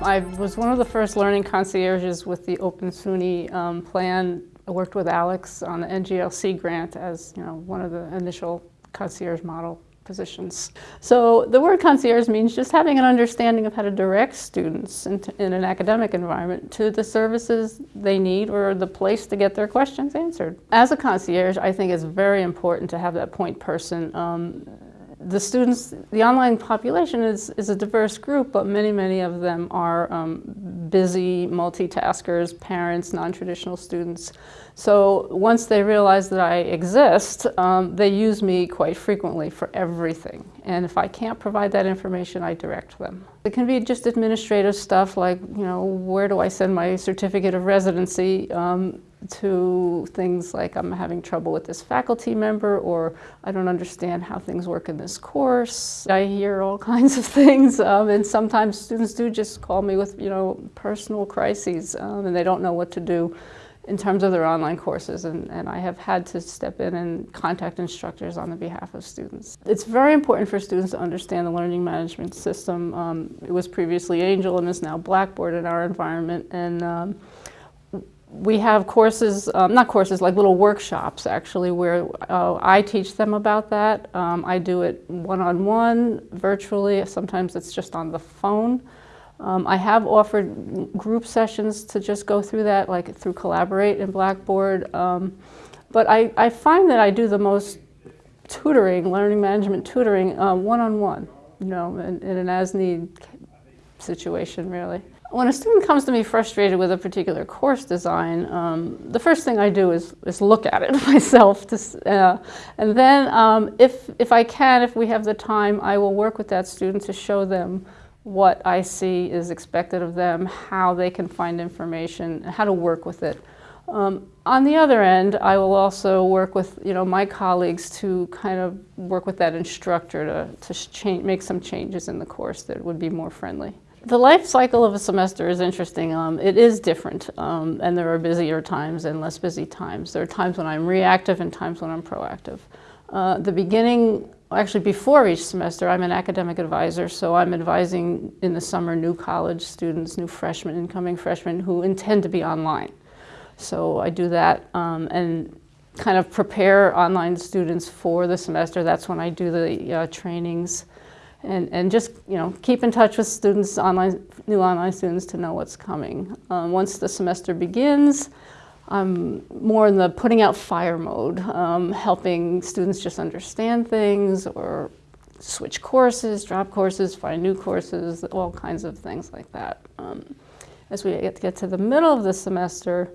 I was one of the first learning concierges with the Open SUNY um, plan. I worked with Alex on the NGLC grant as you know one of the initial concierge model positions. So the word concierge means just having an understanding of how to direct students in, in, an academic environment to the services they need or the place to get their questions answered. As a concierge, I think it's very important to have that point person um, the students, the online population is, is a diverse group, but many, many of them are um, busy multitaskers, parents, non-traditional students. So once they realize that I exist, um, they use me quite frequently for everything. And if I can't provide that information, I direct them. It can be just administrative stuff like, you know, where do I send my certificate of residency? Um, to things like I'm having trouble with this faculty member or I don't understand how things work in this course. I hear all kinds of things um, and sometimes students do just call me with, you know, personal crises um, and they don't know what to do in terms of their online courses and, and I have had to step in and contact instructors on the behalf of students. It's very important for students to understand the learning management system. Um, it was previously Angel and is now Blackboard in our environment and um, we have courses, um, not courses, like little workshops actually, where uh, I teach them about that. Um, I do it one-on-one, -on -one, virtually, sometimes it's just on the phone. Um, I have offered group sessions to just go through that, like through Collaborate and Blackboard. Um, but I, I, find that I do the most tutoring, learning management tutoring, uh, one-on-one, uh, -on -one, you know, in, in an as-need situation, really. When a student comes to me frustrated with a particular course design, um, the first thing I do is, is look at it myself. To, uh, and then um, if, if I can, if we have the time, I will work with that student to show them what I see is expected of them, how they can find information, how to work with it. Um, on the other end, I will also work with you know my colleagues to kind of work with that instructor to, to change, make some changes in the course that would be more friendly. The life cycle of a semester is interesting. Um, it is different, um, and there are busier times and less busy times. There are times when I'm reactive and times when I'm proactive. Uh, the beginning, actually before each semester, I'm an academic advisor, so I'm advising in the summer new college students, new freshmen, incoming freshmen who intend to be online. So I do that um, and kind of prepare online students for the semester. That's when I do the uh, trainings and, and just you know keep in touch with students, online, new online students to know what's coming. Um, once the semester begins, I'm more in the putting out fire mode, um, helping students just understand things or switch courses, drop courses, find new courses, all kinds of things like that. Um, as we get to, get to the middle of the semester,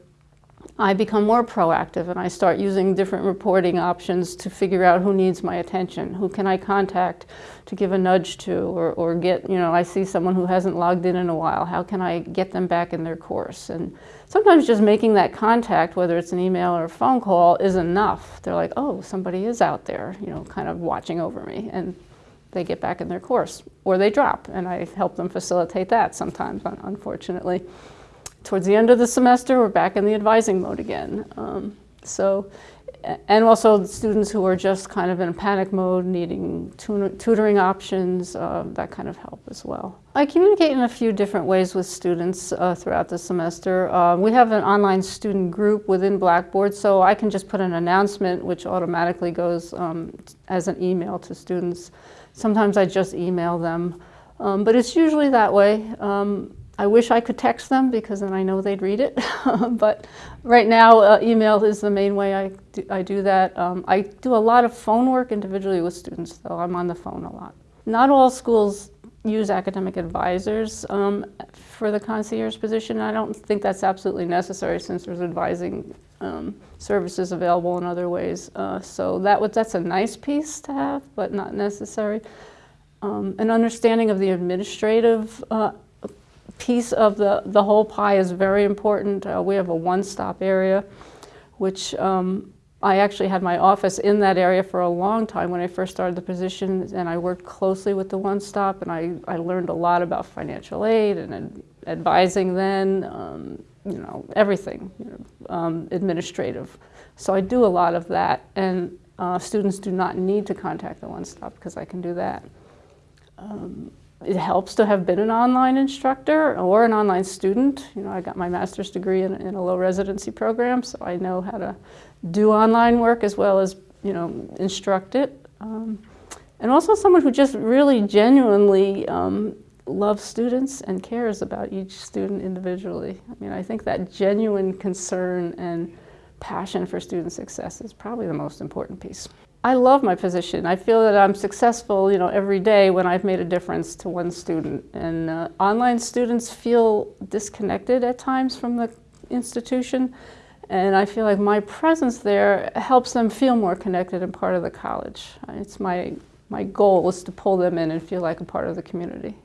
I become more proactive and I start using different reporting options to figure out who needs my attention, who can I contact to give a nudge to or, or get, you know, I see someone who hasn't logged in in a while, how can I get them back in their course? And sometimes just making that contact, whether it's an email or a phone call, is enough. They're like, oh, somebody is out there, you know, kind of watching over me. And they get back in their course or they drop and I help them facilitate that sometimes, unfortunately towards the end of the semester, we're back in the advising mode again. Um, so, and also students who are just kind of in a panic mode, needing tutoring options, uh, that kind of help as well. I communicate in a few different ways with students uh, throughout the semester. Uh, we have an online student group within Blackboard, so I can just put an announcement which automatically goes um, as an email to students. Sometimes I just email them, um, but it's usually that way. Um, I wish I could text them because then I know they'd read it. but right now, uh, email is the main way I do, I do that. Um, I do a lot of phone work individually with students, though. I'm on the phone a lot. Not all schools use academic advisors um, for the concierge position. I don't think that's absolutely necessary since there's advising um, services available in other ways. Uh, so that that's a nice piece to have, but not necessary. Um, an understanding of the administrative uh, piece of the, the whole pie is very important. Uh, we have a one-stop area, which um, I actually had my office in that area for a long time when I first started the position, and I worked closely with the One Stop, and I, I learned a lot about financial aid and ad advising then, um, you know, everything, you know, um, administrative. So I do a lot of that, and uh, students do not need to contact the One Stop because I can do that. Um, it helps to have been an online instructor or an online student. You know, I got my master's degree in, in a low residency program, so I know how to do online work as well as, you know, instruct it. Um, and also someone who just really genuinely um, loves students and cares about each student individually. I mean, I think that genuine concern and passion for student success is probably the most important piece. I love my position. I feel that I'm successful, you know, every day when I've made a difference to one student. And uh, online students feel disconnected at times from the institution. And I feel like my presence there helps them feel more connected and part of the college. It's my, my goal is to pull them in and feel like a part of the community.